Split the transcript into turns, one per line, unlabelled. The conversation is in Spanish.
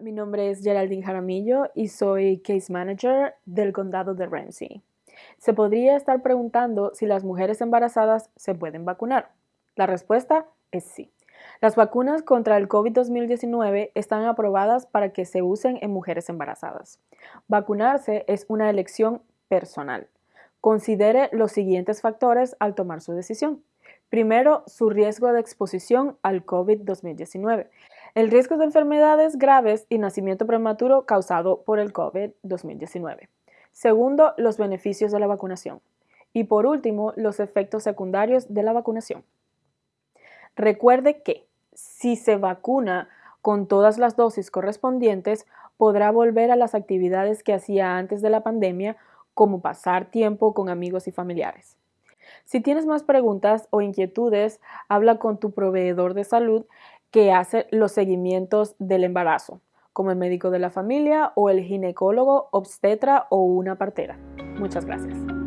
mi nombre es Geraldine Jaramillo y soy Case Manager del condado de Ramsey. Se podría estar preguntando si las mujeres embarazadas se pueden vacunar. La respuesta es sí. Las vacunas contra el COVID-2019 están aprobadas para que se usen en mujeres embarazadas. Vacunarse es una elección personal. Considere los siguientes factores al tomar su decisión. Primero, su riesgo de exposición al COVID-2019. El riesgo de enfermedades graves y nacimiento prematuro causado por el COVID-2019. Segundo, los beneficios de la vacunación. Y por último, los efectos secundarios de la vacunación. Recuerde que si se vacuna con todas las dosis correspondientes, podrá volver a las actividades que hacía antes de la pandemia, como pasar tiempo con amigos y familiares. Si tienes más preguntas o inquietudes, habla con tu proveedor de salud que hace los seguimientos del embarazo, como el médico de la familia o el ginecólogo, obstetra o una partera. Muchas gracias.